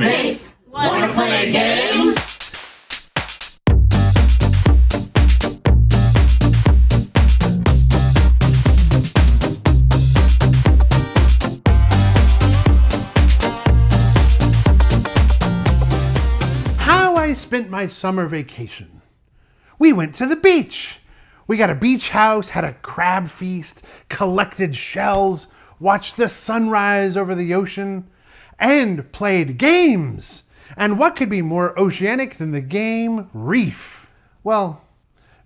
Housemates, wanna play a game? How I spent my summer vacation. We went to the beach. We got a beach house, had a crab feast, collected shells, watched the sunrise over the ocean, and played games. And what could be more oceanic than the game Reef? Well,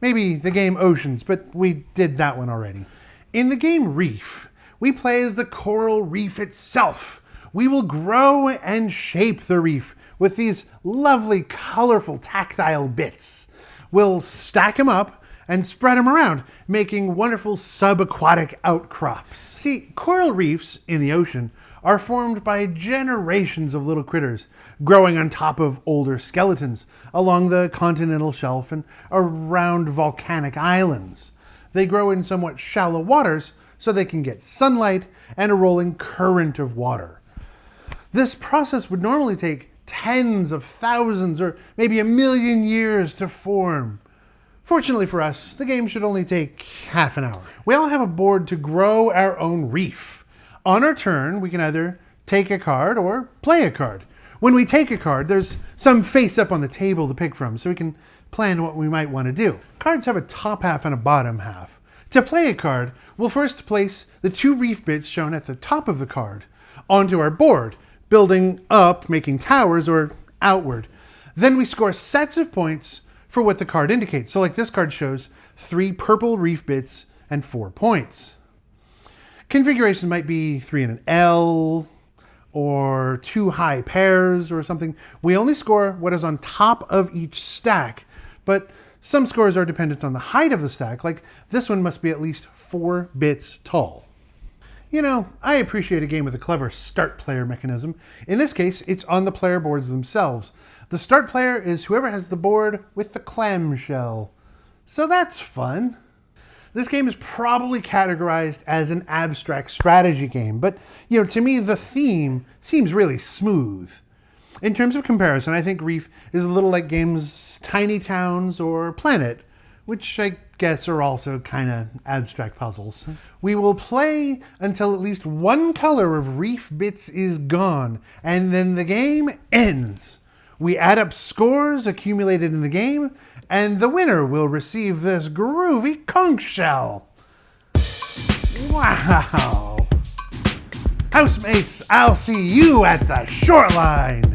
maybe the game Oceans, but we did that one already. In the game Reef, we play as the coral reef itself. We will grow and shape the reef with these lovely, colorful, tactile bits. We'll stack them up and spread them around, making wonderful subaquatic outcrops. See, coral reefs in the ocean are formed by generations of little critters growing on top of older skeletons along the continental shelf and around volcanic islands. They grow in somewhat shallow waters so they can get sunlight and a rolling current of water. This process would normally take tens of thousands or maybe a million years to form. Fortunately for us, the game should only take half an hour. We all have a board to grow our own reef. On our turn, we can either take a card or play a card. When we take a card, there's some face up on the table to pick from, so we can plan what we might want to do. Cards have a top half and a bottom half. To play a card, we'll first place the two reef bits shown at the top of the card onto our board, building up, making towers, or outward. Then we score sets of points for what the card indicates. So like this card shows three purple reef bits and four points. Configuration might be three in an L or two high pairs or something. We only score what is on top of each stack, but some scores are dependent on the height of the stack, like this one must be at least four bits tall. You know, I appreciate a game with a clever start player mechanism. In this case, it's on the player boards themselves. The start player is whoever has the board with the clamshell. So that's fun. This game is probably categorized as an abstract strategy game, but you know, to me the theme seems really smooth. In terms of comparison, I think Reef is a little like games Tiny Towns or Planet, which I guess are also kind of abstract puzzles. We will play until at least one color of Reef bits is gone, and then the game ends. We add up scores accumulated in the game, and the winner will receive this groovy conch shell. Wow! Housemates, I'll see you at the shoreline!